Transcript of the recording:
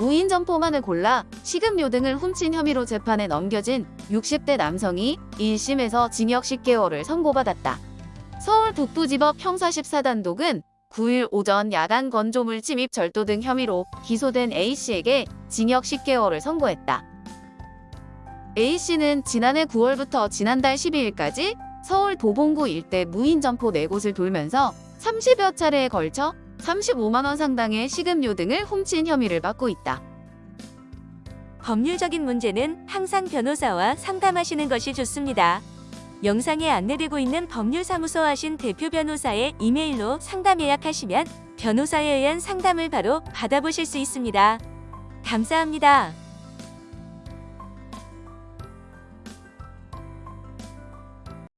무인 점포만을 골라 식음료 등을 훔친 혐의로 재판에 넘겨진 60대 남성이 1심에서 징역 10개월을 선고받았다. 서울 북부지법 형사 14단독은 9일 오전 야간 건조물 침입 절도 등 혐의로 기소된 A씨에게 징역 10개월을 선고했다. A씨는 지난해 9월부터 지난달 12일까지 서울 도봉구 일대 무인 점포 4곳을 돌면서 30여 차례에 걸쳐 35만 원 상당의 식음료 등을 훔친 혐의를 받고 있다. 법률적인 문제는 항상 변호사와 상담하시는 것이 좋습니다. 영상에 안내되고 있는 법률사무소 하신 대표 변호사의 이메일로 상담 예약하시면 변호사에 의한 상담을 바로 받아보실 수 있습니다. 감사합니다.